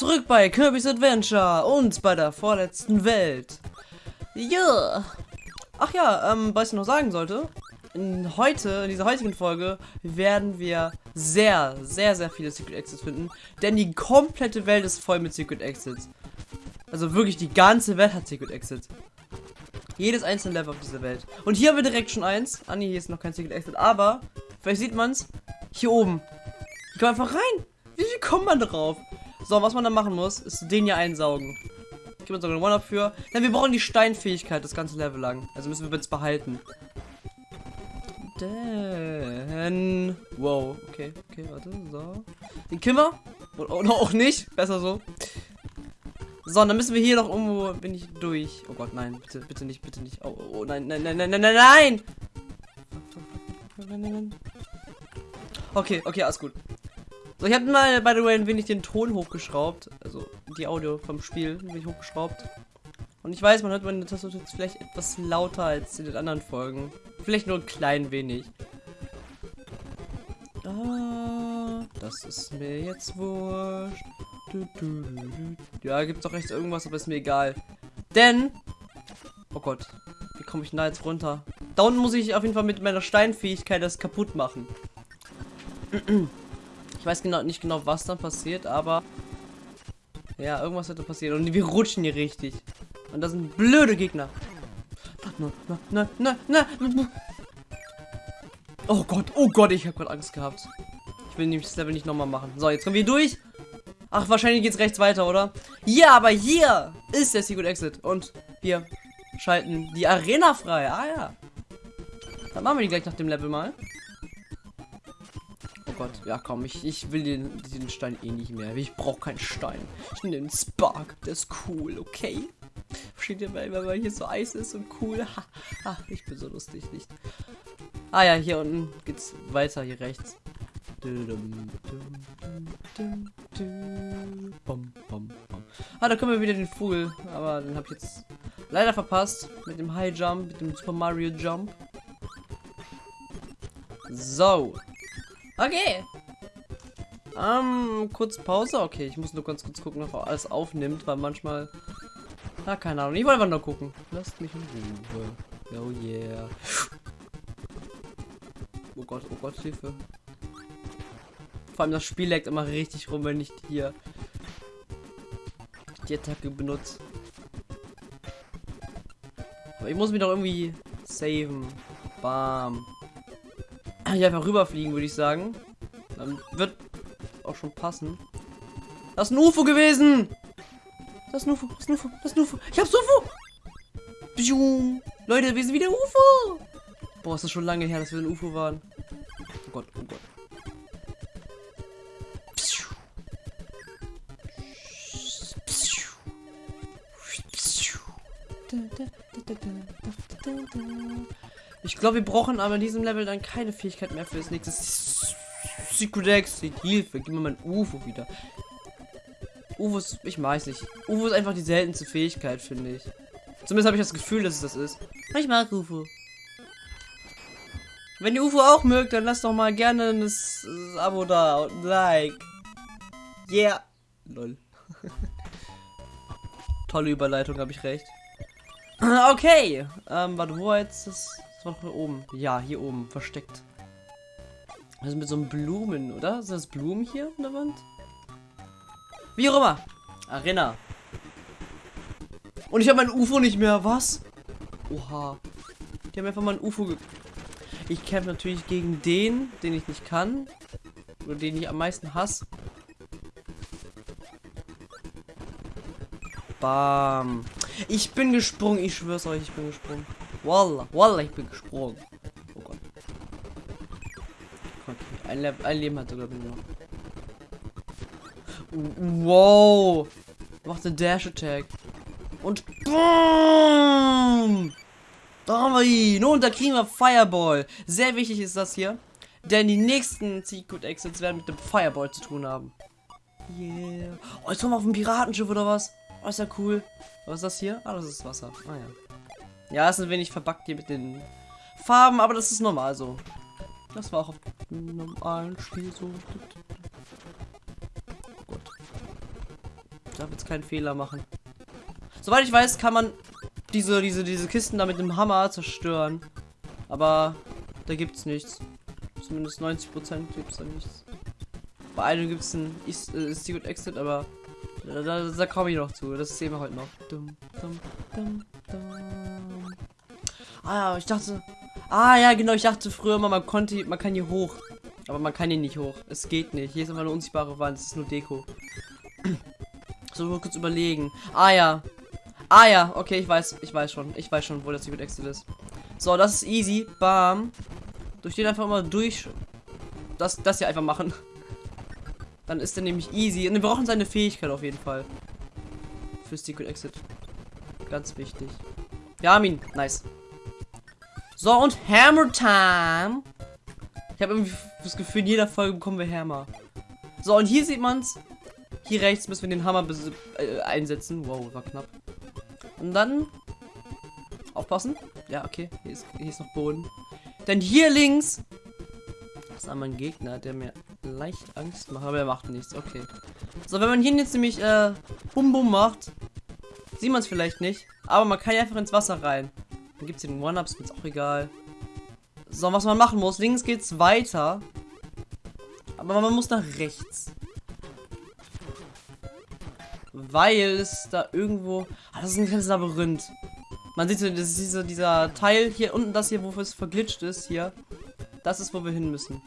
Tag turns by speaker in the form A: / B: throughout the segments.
A: zurück bei Kirby's Adventure und bei der vorletzten Welt. Ja. Ach ja, ähm, was ich noch sagen sollte, in heute, in dieser heutigen Folge, werden wir sehr, sehr, sehr viele Secret Exits finden, denn die komplette Welt ist voll mit Secret Exits. Also wirklich, die ganze Welt hat Secret Exits. Jedes einzelne Level auf dieser Welt. Und hier haben wir direkt schon eins. Ah nee, hier ist noch kein Secret Exit, aber, vielleicht sieht man es, hier oben. Ich komme einfach rein. Wie, wie kommt man drauf? So, was man dann machen muss, ist den hier einsaugen. Ich gebe uns sogar einen One-Up für. Denn wir brauchen die Steinfähigkeit das ganze Level lang. Also müssen wir jetzt behalten. Denn... Wow, okay, okay, warte, so. Den Kimmer? Oder, auch nicht, besser so. So, dann müssen wir hier noch irgendwo... Bin ich durch? Oh Gott, nein, bitte, bitte nicht, bitte nicht. Oh, oh, oh nein, nein, nein, nein, nein, nein, nein! Okay, okay, alles gut. So, ich habe mal, by the way, ein wenig den Ton hochgeschraubt. Also, die Audio vom Spiel ein wenig hochgeschraubt. Und ich weiß, man hört meine Tastatur jetzt vielleicht etwas lauter als in den anderen Folgen. Vielleicht nur ein klein wenig. Ah, das ist mir jetzt wurscht. Du, du, du, ja, gibt's doch rechts irgendwas, aber ist mir egal. Denn... Oh Gott. Wie komme ich denn da jetzt runter? Da unten muss ich auf jeden Fall mit meiner Steinfähigkeit das kaputt machen. Ich weiß genau nicht genau, was dann passiert, aber ja, irgendwas da passieren und wir rutschen hier richtig. Und das sind blöde Gegner. Na, na, na, na. Oh Gott, oh Gott, ich habe gerade Angst gehabt. Ich will nämlich das Level nicht nochmal machen. So, jetzt kommen wir durch. Ach, wahrscheinlich geht es rechts weiter, oder? Ja, aber hier ist der Secret Exit. Und wir schalten die Arena frei. Ah ja. Dann machen wir die gleich nach dem Level mal. Gott. Ja, komm, ich, ich will den, den Stein eh nicht mehr. Ich brauche keinen Stein. Ich nehme den Spark. Der ist cool, okay? Versteht ihr, weil, weil hier so Eis ist und cool. Ha, ich bin so lustig, nicht? Ah ja, hier unten geht's weiter, hier rechts. Ah, da können wir wieder den Vogel. Aber den habe ich jetzt leider verpasst. Mit dem High Jump, mit dem Super Mario Jump. So. Okay. Ähm, kurz Pause. Okay, ich muss nur ganz kurz gucken, ob alles aufnimmt, weil manchmal... Ah, keine Ahnung. Ich wollte einfach nur gucken. Lasst mich in Ruhe. Oh yeah. Oh Gott, oh Gott, Hilfe. Vor allem das Spiel leckt immer richtig rum, wenn ich hier die Attacke benutze. Aber ich muss mich doch irgendwie saven. Bam. Hier einfach rüberfliegen, würde ich sagen. Dann wird auch schon passen. Das ist ein UFO gewesen! Das ist ein UFO, das ist ein UFO, das ist ein UFO. Ich hab's UFO! Pschum. Leute, wir sind wieder UFO! Boah, ist das schon lange her, dass wir ein UFO waren. Oh Gott, oh Gott. Glaube, wir brauchen aber in diesem Level dann keine Fähigkeit mehr für das nächste Secret Exit. Hilfe, gib mir mein UFO wieder. UFO ist, ich weiß nicht. UFO ist einfach die seltenste Fähigkeit, finde ich. Zumindest habe ich das Gefühl, dass es das ist. Ich mag UFO. Wenn ihr UFO auch mögt, dann lasst doch mal gerne ein Abo da und ein Like. Yeah. Lol. Tolle Überleitung, habe ich recht. Okay. Ähm, warte, wo jetzt das? Das war doch oben. Ja, hier oben, versteckt. Also mit so einem Blumen, oder? Sind das Blumen hier an der Wand? Wie auch immer. Arena. Und ich habe mein UFO nicht mehr. Was? Oha. Die haben einfach mal ein UFO. Ich kämpfe natürlich gegen den, den ich nicht kann. Oder den ich am meisten hasse. Bam. Ich bin gesprungen. Ich schwör's euch, ich bin gesprungen. Wallah, Wallah, ich bin gesprungen. Oh Gott. Ein, Le ein Leben hat sogar noch. Wow. Macht den Dash Attack. Und BOOM! Da haben wir ihn. Und da kriegen wir Fireball. Sehr wichtig ist das hier. Denn die nächsten Secret Exits werden mit dem Fireball zu tun haben. Yeah. Oh, jetzt kommen wir auf ein Piratenschiff oder was? Oh, ist ja cool. Was ist das hier? Ah, das ist Wasser. Ah ja. Ja, ist ein wenig verbackt hier mit den Farben, aber das ist normal so. Das war auch auf normalen Spiel so. Oh Gott. darf jetzt keinen Fehler machen. Soweit ich weiß, kann man diese, diese, diese Kisten da mit dem Hammer zerstören. Aber da gibt's nichts. Zumindest 90% gibt es da nichts. Bei einem gibt es ein äh, Secret Exit, aber da, da, da komme ich noch zu. Das sehen wir heute noch. Dum, dum, dum, ah ich dachte. Ah ja, genau, ich dachte früher immer, man konnte, man kann hier hoch. Aber man kann hier nicht hoch. Es geht nicht. Hier ist einfach eine unsichtbare Wand. Es ist nur Deko. so, mal kurz überlegen. Ah ja. Ah ja, okay, ich weiß, ich weiß schon. Ich weiß schon, wo das Secret Exit ist. So, das ist easy. Bam. Durch den einfach mal durch. Das, das hier einfach machen. Dann ist er nämlich easy. Und wir brauchen seine Fähigkeit auf jeden Fall. Für Secret Exit. Ganz wichtig. Ja, Armin. Nice. So, und Hammer Time. Ich habe irgendwie das Gefühl, in jeder Folge bekommen wir Hammer. So, und hier sieht man's. Hier rechts müssen wir den Hammer äh, einsetzen. Wow, war knapp. Und dann... Aufpassen. Ja, okay. Hier ist, hier ist noch Boden. Denn hier links... Das ist einmal ein Gegner, der mir leicht Angst macht. Aber er macht nichts. Okay. So, wenn man hier jetzt nämlich äh, Bum Bum macht, sieht man es vielleicht nicht. Aber man kann einfach ins Wasser rein. Dann gibt es den One-Ups, ist auch egal. So, was man machen muss. Links geht's weiter. Aber man muss nach rechts. Weil es da irgendwo... Ah, das ist ein kleines Labyrinth. Man sieht so, das ist dieser, dieser Teil hier unten, das hier, wofür es verglitscht ist, hier. Das ist, wo wir hin müssen.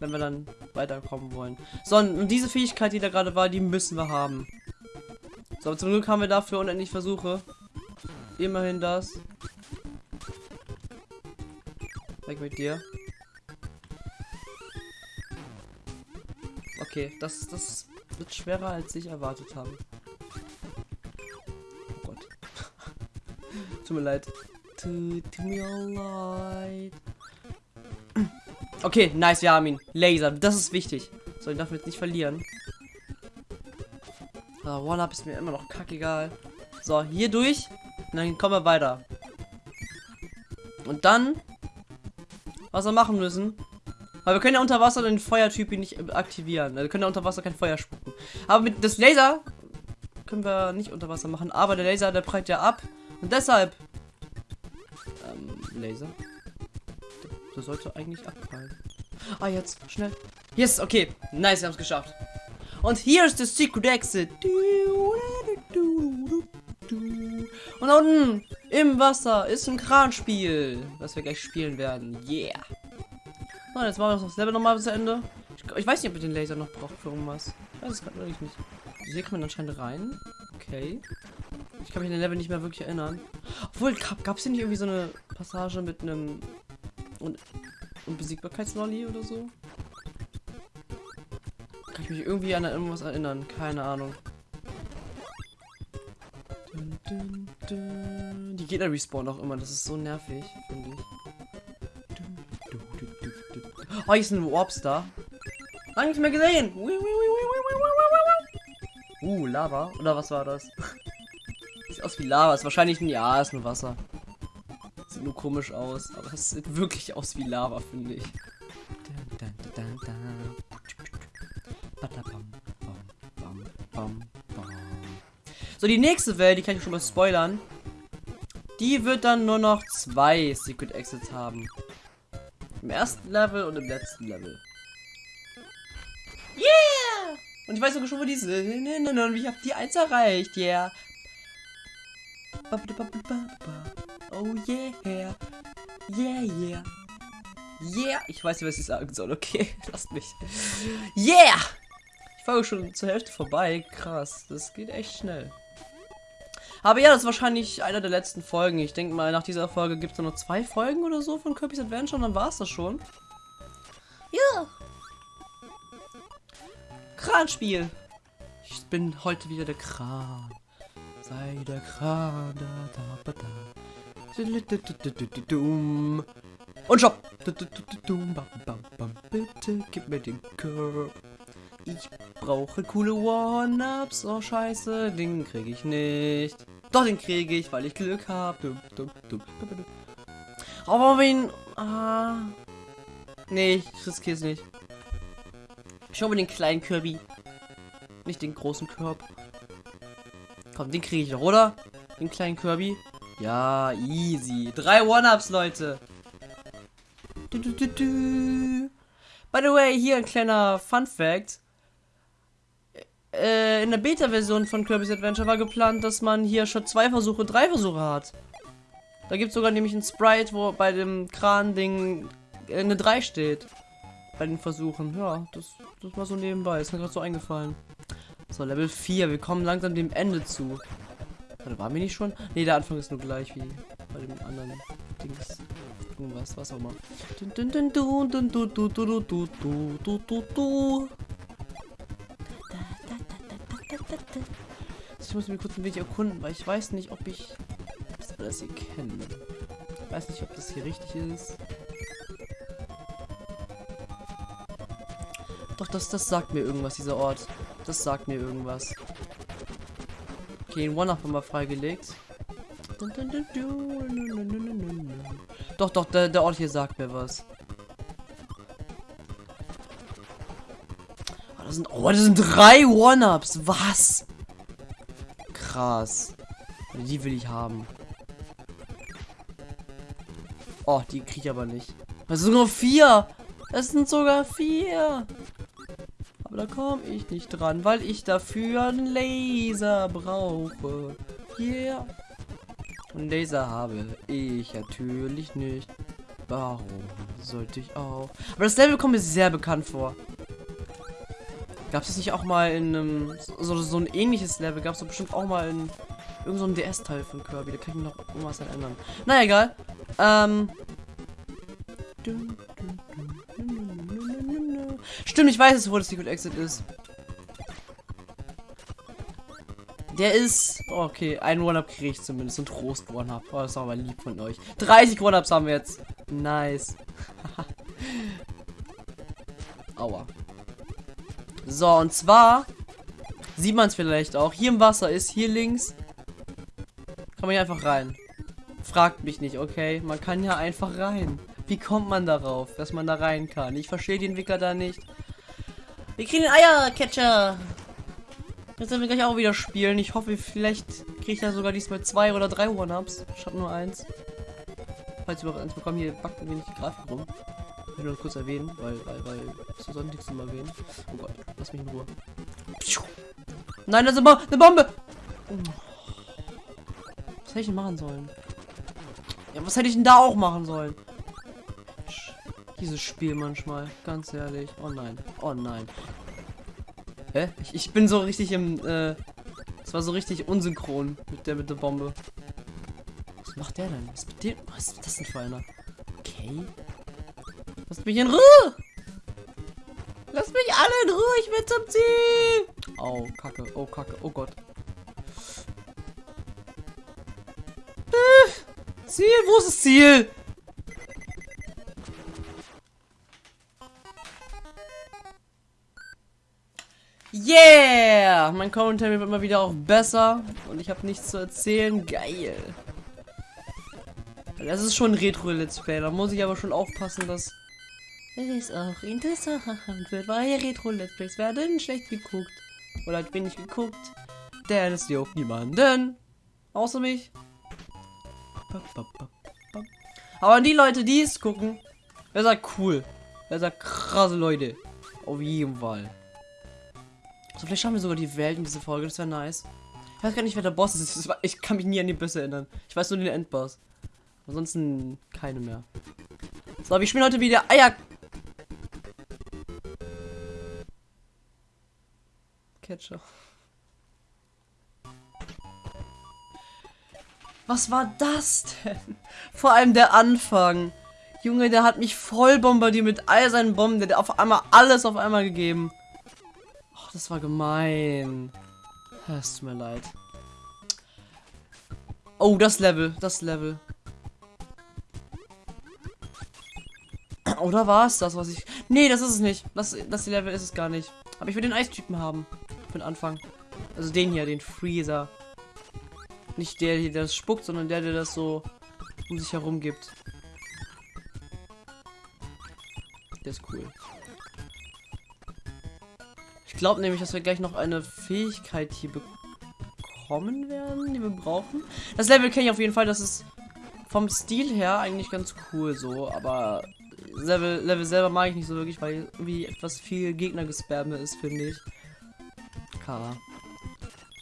A: Wenn wir dann weiterkommen wollen. So, und diese Fähigkeit, die da gerade war, die müssen wir haben. So, zum Glück haben wir dafür unendlich Versuche. Immerhin das. Weg mit dir. Okay, das, das wird schwerer, als ich erwartet habe. Oh Gott. Tut mir leid. Tut mir leid. Okay, nice, wir haben ihn. Laser, das ist wichtig. So, ich darf jetzt nicht verlieren. Ah, One-Up ist mir immer noch kackegal. So, hier durch. Und dann kommen wir weiter. Und dann, was wir machen müssen, weil wir können ja unter Wasser den Feuertyp nicht aktivieren. Also wir können ja unter Wasser kein Feuer spucken. Aber mit das Laser können wir nicht unter Wasser machen. Aber der Laser, der prallt ja ab. Und deshalb. Ähm, Laser. Der sollte eigentlich abprallen. Ah, jetzt. Schnell. Yes, okay. Nice, wir haben es geschafft. Und hier ist der Secret Exit. Und da unten im Wasser ist ein Kranspiel, das wir gleich spielen werden. Yeah. So, jetzt machen wir das Level nochmal bis Ende. Ich, ich, weiß nicht, ob wir den Laser noch brauchen für irgendwas. Ich weiß es gerade wirklich nicht. Hier kann man anscheinend rein. Okay. Ich kann mich an den Level nicht mehr wirklich erinnern. Obwohl, gab es hier nicht irgendwie so eine Passage mit einem und Unbesiegbarkeitslolli oder so? Kann ich mich irgendwie an irgendwas erinnern? Keine Ahnung. Die Gegner respawnen auch immer. Das ist so nervig, finde ich. Oh, hier ist ein Warps da. Lange nicht mehr gesehen. Uh, Lava. Oder was war das? Sieht aus wie Lava. Ist wahrscheinlich ein Ja, ist nur Wasser. Sieht nur komisch aus. Aber es sieht wirklich aus wie Lava, finde ich. So, die nächste Welt, die kann ich schon mal spoilern. Die wird dann nur noch zwei Secret Exits haben. Im ersten Level und im letzten Level. Yeah! Und ich weiß sogar schon, wo die sind. Und ich habe die 1 erreicht. Yeah. Oh yeah. Yeah, yeah. Yeah. Ich weiß nicht, was ich sagen soll. Okay, lasst mich. Yeah! Ich war schon zur Hälfte vorbei. Krass. Das geht echt schnell. Aber ja, das ist wahrscheinlich einer der letzten Folgen. Ich denke mal, nach dieser Folge gibt es nur noch zwei Folgen oder so von Kirby's Adventure und dann war es das schon. Ja. Kranspiel. Ich bin heute wieder der Kran. Sei der Kran. Da, da, da, Und stopp. Bitte gib mir den Curb. Ich brauche coole One-Ups. Oh, scheiße. Den kriege ich nicht. Doch, den kriege ich, weil ich Glück habe. Aber wen... Ah. Nee, ich riskiere es nicht. Ich hole mir den kleinen Kirby. Nicht den großen Körb. Komm, den kriege ich doch, oder? Den kleinen Kirby. Ja, easy. Drei One-Ups, Leute. Du, du, du. By the way, hier ein kleiner Fun Fact. Äh, in der Beta-Version von Kirby's Adventure war geplant, dass man hier schon zwei Versuche, drei Versuche hat. Da gibt es sogar nämlich ein Sprite, wo bei dem Kran-Ding eine 3 steht. Bei den Versuchen. Ja, das, das war so nebenbei. Ist mir gerade so eingefallen. So, Level 4. Wir kommen langsam dem Ende zu. Warte, waren wir nicht schon? Ne, der Anfang ist nur gleich wie bei dem anderen Dings. Irgendwas, was auch immer. Ich muss mir kurz ein wenig erkunden, weil ich weiß nicht, ob ich das hier kenne. Ich weiß nicht, ob das hier richtig ist. Doch, das, das sagt mir irgendwas, dieser Ort. Das sagt mir irgendwas. Okay, den One-Up haben wir freigelegt. Doch, doch, der, der Ort hier sagt mir was. Sind, oh, das sind drei One-Ups. Was? Krass. Die will ich haben. Oh, die kriege ich aber nicht. Das sind nur vier. Es sind sogar vier. Aber da komme ich nicht dran, weil ich dafür einen Laser brauche. Yeah. Und Laser habe ich natürlich nicht. Warum sollte ich auch? Aber das Level kommt mir sehr bekannt vor. Gab es nicht auch mal in einem so, so ein ähnliches Level? Gab es bestimmt auch mal in irgendeinem so DS-Teil von Kirby? Da kann ich mich noch irgendwas erinnern. Naja, egal. Ähm. Stimmt, ich weiß es, wo das Secret Exit ist. Der ist... Oh, okay, ein One-Up kriege ich zumindest. Ein Trost One-Up. Oh, das ist aber lieb von euch. 30 One-Ups haben wir jetzt. Nice. Aua. So, und zwar... Sieht man es vielleicht auch. Hier im Wasser ist, hier links. Kann man hier einfach rein. Fragt mich nicht, okay? Man kann ja einfach rein. Wie kommt man darauf, dass man da rein kann? Ich verstehe den Entwickler da nicht. Wir kriegen den Eiercatcher. Jetzt werden wir gleich auch wieder spielen. Ich hoffe, vielleicht kriege ich da sogar diesmal zwei oder drei One-Ups. Statt nur eins. Falls wir überhaupt eins bekommen, hier backt ein wenig die Grafik rum. Ich nur kurz erwähnen, weil, weil, weil, so soll nichts mal erwähnen. Oh Gott, lass mich in Ruhe. Nein, das ist eine Bombe! Was hätte ich denn machen sollen? Ja, was hätte ich denn da auch machen sollen? Dieses Spiel manchmal, ganz ehrlich. Oh nein, oh nein. Hä? Ich, ich bin so richtig im, äh, es war so richtig unsynchron mit der mit der Bombe. Was macht der denn? Was? Was ist das denn für einer? Okay. Lasst mich in Ruhe! Lasst mich alle in Ruhe, ich will zum Ziel! Oh, Kacke, oh, Kacke, oh Gott. Ziel, wo ist das Ziel? Yeah! Mein Kommentar wird immer wieder auch besser und ich habe nichts zu erzählen. Geil. Das ist schon ein Retro-Let's Play, da muss ich aber schon aufpassen, dass es auch interessant wird, weil Retro-Let's Plays werden schlecht geguckt. Oder halt wenig geguckt, denn es juckt niemanden. Außer mich. Aber die Leute, die es gucken, wer sagt cool. Wer sagt krasse Leute. Auf jeden Fall. So, vielleicht schauen wir sogar die Welt in diese Folge. Das wäre nice. Ich weiß gar nicht, wer der Boss ist. Ich kann mich nie an die Bösse erinnern. Ich weiß nur den Endboss. Ansonsten keine mehr. So, wir spielen heute wieder Eier. Catcher. Was war das denn? Vor allem der Anfang. Junge, der hat mich voll bombardiert mit all seinen Bomben. Der hat auf einmal alles auf einmal gegeben. Ach, das war gemein. Es tut mir leid. Oh, das Level. Das Level. Oder war es das, was ich... Nee, das ist es nicht. Das, das Level ist es gar nicht. Aber ich will den Eistypen haben. Für den Anfang. Also den hier, den Freezer. Nicht der, der das spuckt, sondern der, der das so um sich herum gibt. Der ist cool. Ich glaube nämlich, dass wir gleich noch eine Fähigkeit hier bekommen werden, die wir brauchen. Das Level kenne ich auf jeden Fall, das ist vom Stil her eigentlich ganz cool so, aber Level, Level selber mag ich nicht so wirklich, weil irgendwie etwas viel Gegner-Gespam ist, finde ich. Kara.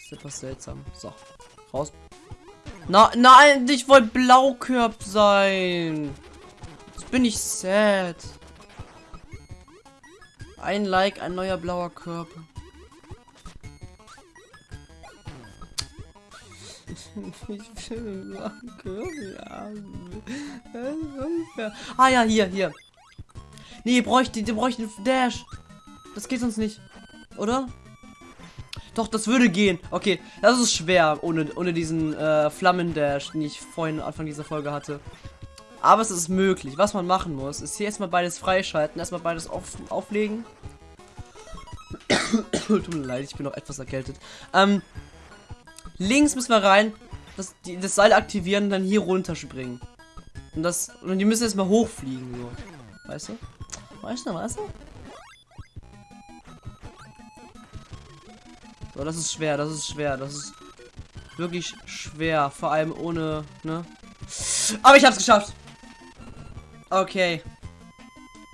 A: Ist etwas seltsam. So, raus. Na, nein, ich wollte Blaukörb sein. Jetzt bin ich sad. Ein Like, ein neuer blauer Körper. Ich will Ah ja, hier, hier. Nee, bräuchte, bräuchte Dash. Das geht uns nicht. Oder? Doch, das würde gehen. Okay, das ist schwer ohne, ohne diesen äh, Flammendash, den ich vorhin Anfang dieser Folge hatte. Aber es ist möglich. Was man machen muss, ist hier erstmal beides freischalten, erstmal beides auf, auflegen. Tut mir leid, ich bin noch etwas erkältet. Ähm, links müssen wir rein, das, die, das Seil aktivieren und dann hier runterspringen. Und das. Und die müssen erstmal hochfliegen, so. Weißt du? Weißt du, weißt du? So, das ist schwer, das ist schwer, das ist wirklich schwer. Vor allem ohne, ne? Aber ich hab's geschafft. Okay.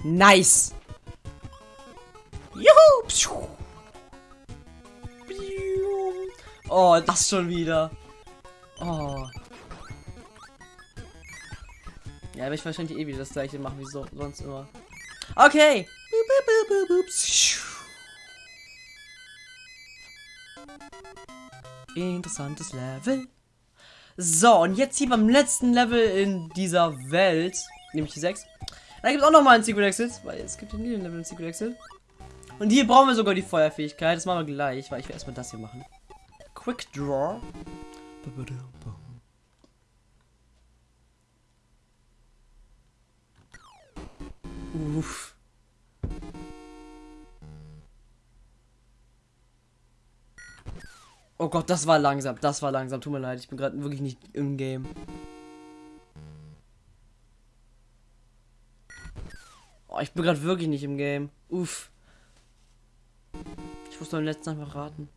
A: Nice. Juhu. Oh, das schon wieder. Oh. Ja, werde ich wahrscheinlich eh wieder das gleiche machen wie so, sonst immer. Okay. Interessantes Level. So, und jetzt hier beim letzten Level in dieser Welt, nämlich die 6. Da gibt es auch noch mal einen Secret Exit, weil es gibt hier nie einen Level in Secret Exit. Und hier brauchen wir sogar die Feuerfähigkeit. Das machen wir gleich, weil ich will erstmal das hier machen. Quick Draw. Uff. Oh Gott, das war langsam. Das war langsam. Tut mir leid, ich bin gerade wirklich nicht im Game. Oh, ich bin gerade wirklich nicht im Game. Uff. Ich muss beim letzten einfach raten.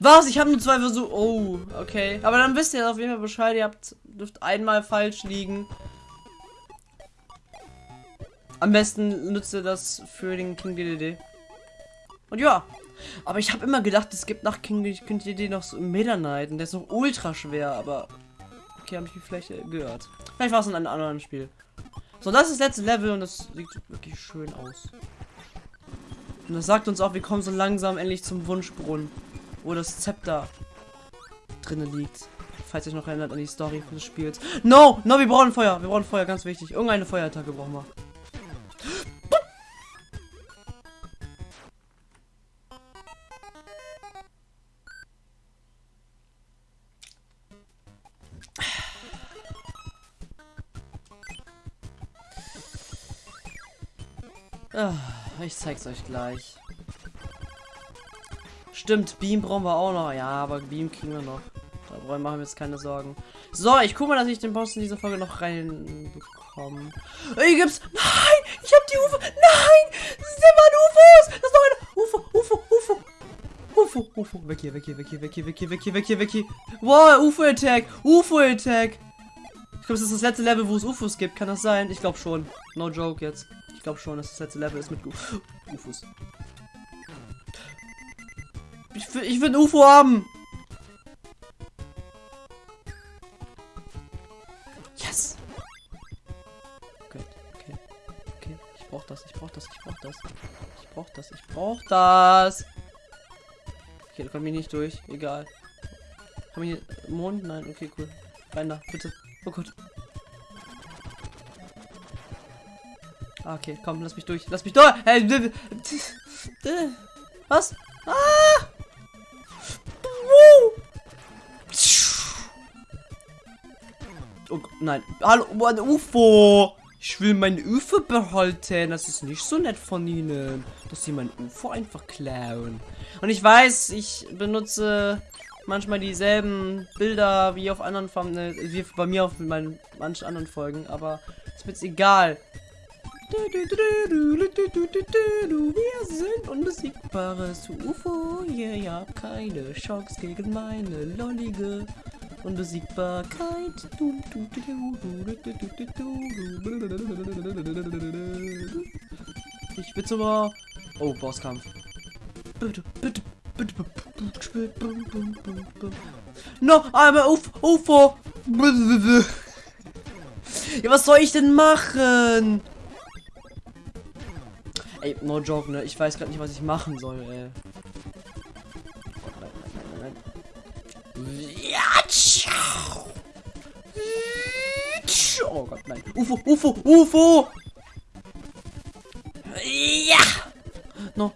A: Was? Ich habe nur zwei Versuche. Oh, okay. Aber dann wisst ihr auf jeden Fall Bescheid. Ihr habt, dürft einmal falsch liegen. Am besten nützt ihr das für den King DDD. Und ja. Aber ich habe immer gedacht, es gibt nach King, DDD noch so Meta Knight. Und der ist noch ultra schwer. Aber. Okay, habe ich vielleicht gehört. Vielleicht war es in einem anderen Spiel. So, das ist das letzte Level und das sieht wirklich schön aus. Und das sagt uns auch, wir kommen so langsam endlich zum Wunschbrunnen wo das Zepter drinne liegt. Falls ihr euch noch erinnert an die Story des Spiels. No! No, wir brauchen Feuer. Wir brauchen Feuer, ganz wichtig. Irgendeine Feuerattacke brauchen wir. Ich zeig's euch gleich. Stimmt, Beam brauchen wir auch noch. Ja, aber Beam kriegen wir noch. Da machen wir jetzt keine Sorgen. So, ich gucke mal, dass ich den Boss in dieser Folge noch reinbekomme. Hier gibt's. Nein! Ich hab die UFO. Nein! Das sind UFOs! Das ist noch eine. UFO, UFO, UFO. UFO, UFO. Weg hier, weg hier, weg hier, weg hier, weg hier, weg hier, weg hier, weg hier. Wow, UFO-Attack. UFO-Attack. Ich glaube, das ist das letzte Level, wo es UFOs gibt. Kann das sein? Ich glaube schon. No joke jetzt. Ich glaube schon, dass das letzte Level ist mit UFOs. Ich will, ich will ein UFO haben. Yes. Okay, okay, okay. Ich brauch das, ich brauch das, ich brauch das. Ich brauch das, ich brauch das. Okay, da komme ich nicht durch. Egal. Haben wir hier Mond? Nein, okay, cool. Rein da, bitte. Oh Gott. Okay, komm, lass mich durch. Lass mich durch. Hey, was? Ah! Oh, nein. Hallo, ein UFO. Ich will mein UFO behalten. Das ist nicht so nett von ihnen, dass sie mein UFO einfach klauen. Und ich weiß, ich benutze manchmal dieselben Bilder wie auf anderen Farben, wie bei mir auf meinen manchen anderen Folgen, aber ist mir jetzt egal. Wir sind unbesiegbares UFO. Ihr habt keine Chance gegen meine lollige Unbesiegbarkeit. Ich will aber. Oh, Bosskampf. Bitte, bitte, bitte. No, I'm a Uf UFO. Ja, was soll ich denn machen? Ey, no joke, ne? Ich weiß gerade nicht, was ich machen soll, ey. Oh Gott, nein. UFO, UFO, UFO! Ja! No.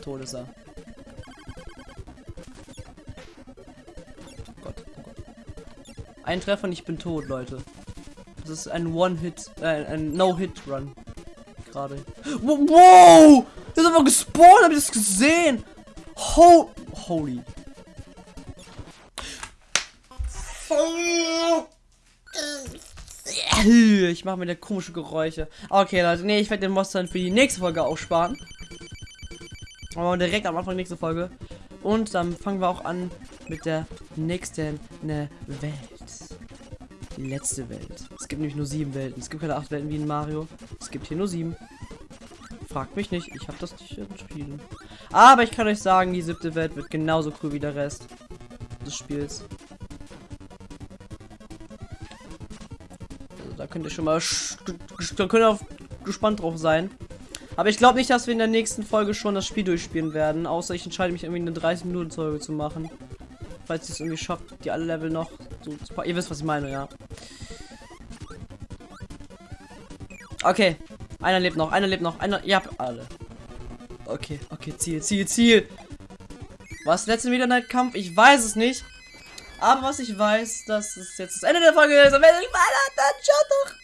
A: Tot ist er. Oh Gott, oh Gott. Ein Treffer und ich bin tot, Leute. Das ist ein One-Hit, äh, ein No-Hit-Run. Gerade. Wow! Der ist einfach gespawnt, hab ich das gesehen? Ho Holy. Ich mache mir da komische Geräusche. Okay, Leute, nee, ich werde den Monster für die nächste Folge aufsparen. Aber direkt am Anfang nächste Folge. Und dann fangen wir auch an mit der nächsten Welt. Die letzte Welt. Es gibt nämlich nur sieben Welten. Es gibt keine acht Welten wie in Mario. Es gibt hier nur sieben. Fragt mich nicht, ich habe das nicht entschieden. Aber ich kann euch sagen, die siebte Welt wird genauso cool wie der Rest des Spiels. Also da könnt ihr schon mal da könnt ihr gespannt drauf sein. Aber ich glaube nicht, dass wir in der nächsten Folge schon das Spiel durchspielen werden. Außer ich entscheide mich irgendwie eine 30 Minuten Folge zu machen. Falls ich es irgendwie schafft, die alle Level noch so zu Ihr wisst, was ich meine, ja. Okay. Einer lebt noch, einer lebt noch, einer. Ihr habt alle. Okay, okay, Ziel, Ziel, Ziel. Was letzte wieder ein Kampf? Ich weiß es nicht. Aber was ich weiß, dass es jetzt das Ende der Folge ist. Und wenn ich mal dann schaut doch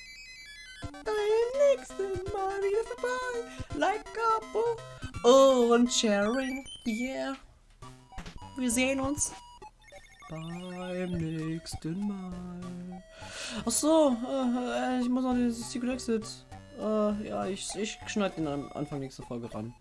A: beim nächsten Mal wieder vorbei. Like Abo und Sharing. Yeah. Wir sehen uns beim nächsten Mal. Ach so, äh, ich muss noch den Secret Exit. Äh, ja, ich, ich schneide den am Anfang nächster Folge ran.